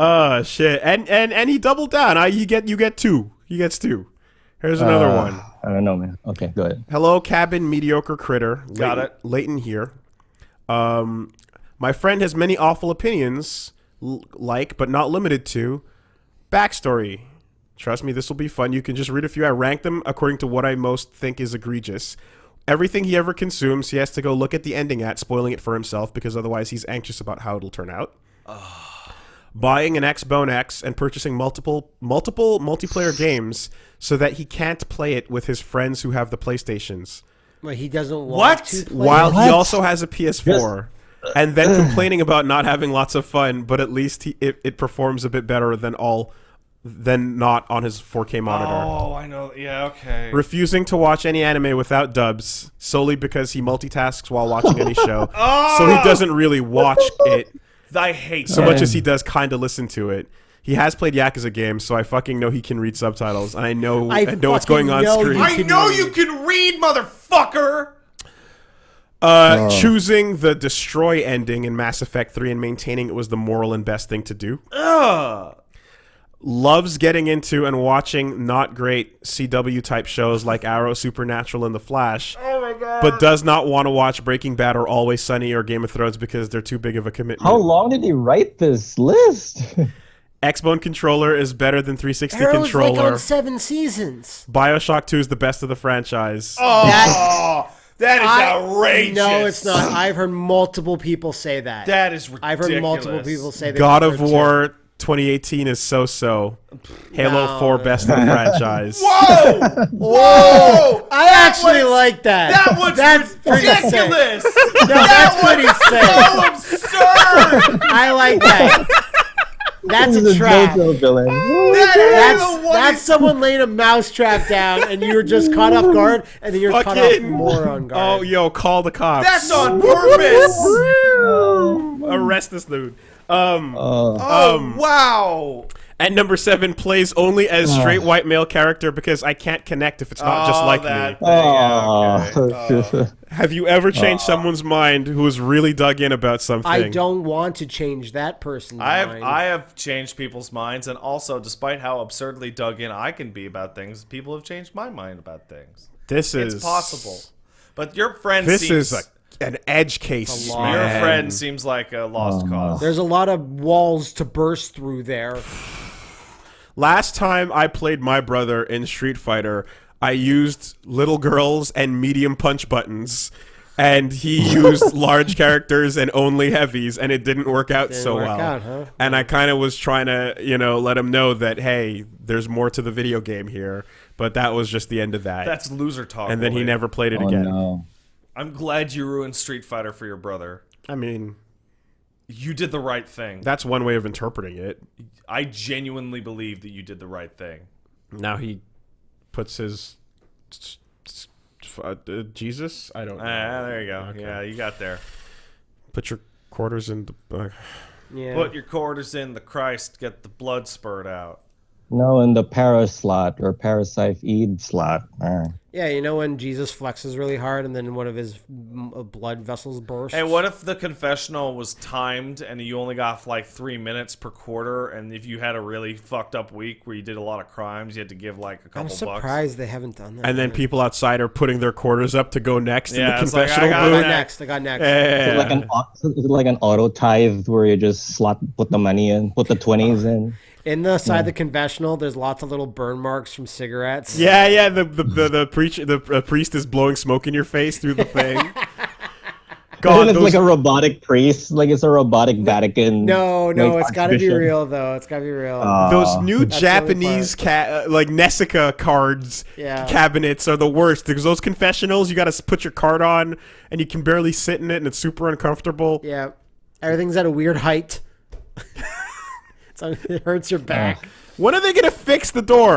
Uh shit. And and and he doubled down. I you get you get two. He gets two. Here's another Uh, one. I don't know, man. Okay, go ahead. Hello, cabin mediocre critter. Got Leighton- it. Leighton here. Um, my friend has many awful opinions, l- like but not limited to backstory. Trust me, this will be fun. You can just read a few. I rank them according to what I most think is egregious. Everything he ever consumes, he has to go look at the ending at, spoiling it for himself because otherwise he's anxious about how it'll turn out. Buying an Xbone X and purchasing multiple multiple multiplayer games so that he can't play it with his friends who have the PlayStations But he doesn't want What? to play. while he also has a PS4, and then complaining about not having lots of fun, but at least he, it, it performs a bit better than all than not on his 4K monitor. Oh, I know. Yeah, okay. Refusing to watch any anime without dubs solely because he multitasks while watching any show, oh! so he doesn't really watch it I hate so much as he does kind of listen to it. He has played Yakuza games, so I fucking know he can read subtitles, and I know I, I know what's going on know screen. you I can know read. you can read, motherfucker. Uh, choosing the destroy ending in Mass Effect 3 and maintaining it was the moral and best thing to do. Ugh. Loves getting into and watching not great CW type shows like Arrow, Supernatural, and The Flash. Oh my god. But does not want to watch Breaking Bad or Always Sunny or Game of Thrones because they're too big of a commitment. How long did he write this list? Xbone controller is better than 360 Arrow's like on seven seasons. BioShock 2 is the best of the franchise. Oh, that is I- outrageous. No, it's not. I've heard multiple people say that. That is ridiculous. I've heard multiple people say that. God of before, too. War 2018 is so so. Halo No. 4 best of the franchise. Whoa! Whoa! I actually was- like that. That was That's pretty sick. ridiculous. No, that's pretty sick. so absurd. I like that. That's a is trap. JoJo villain. That That's, is the one- that's someone laying a mouse trap down, and you're just caught off guard, and then you're caught off more on guard. Oh, yo, call the cops. That's on purpose. Arrest this dude. Um, Uh, Oh wow! At number seven, plays only as oh. straight white male character because I can't connect if it's not just Oh, like that me. thing, yeah, okay. oh. Have you ever changed someone's mind who was really dug in about something? I don't want to change that person's I have mind. I have changed people's minds, and also, despite how absurdly dug in I can be about things, people have changed my mind about things. This is It's possible, but your friend This seems, is a, an edge case. a lot. your friend seems like a lost oh, cause. There's a lot of walls to burst through there. Last time I played my brother in Street Fighter, I used little girls and medium punch buttons. And he used large characters and only heavies, and it didn't work out so work well. out, huh? And I kind of was trying to, you know, let him know that hey, there's more to the video game here. But that was just the end of that. That's loser talk. and then he never played it oh again. no. I'm glad you ruined Street Fighter for your brother. I mean, You did the right thing. that's one way of interpreting it. I genuinely believe that you did the right thing. Now he puts his s- s- uh, Jesus. I don't know. Ah, there you go. Okay. Yeah, you got there. Put your quarters in the. Uh, Yeah. Put your quarters in the Christ, get the blood spurt out. No, in the para slot or parasite Eid slot. Uh, yeah, you know when Jesus flexes really hard and then one of his uh, blood vessels bursts? Hey, what if the confessional was timed and you only got like three minutes per quarter? And if you had a really fucked up week where you did a lot of crimes, you had to give like a couple I'm bucks. surprised they haven't done that. and then people outside are putting their quarters up to go next in Yeah, the it's like, I confessional got I got booth. next. I got next. is it like an is it like an auto tithe where you just slot put the money in, put the twenties in. In the side of the confessional, there's lots of little burn marks from cigarettes. Yeah, yeah. The the the, the preacher, the uh, priest is blowing smoke in your face through the thing. God, it's those, like a robotic priest, like it's a robotic Vatican. No, no, like, it's got to be real though. It's got to be real. Uh, those new That's the Japanese ca- uh, like NESiCA cards Yeah. cabinets are the worst because those confessionals you got to put your card on and you can barely sit in it and it's super uncomfortable. yeah, everything's at a weird height. it hurts your back. When are they gonna fix the door?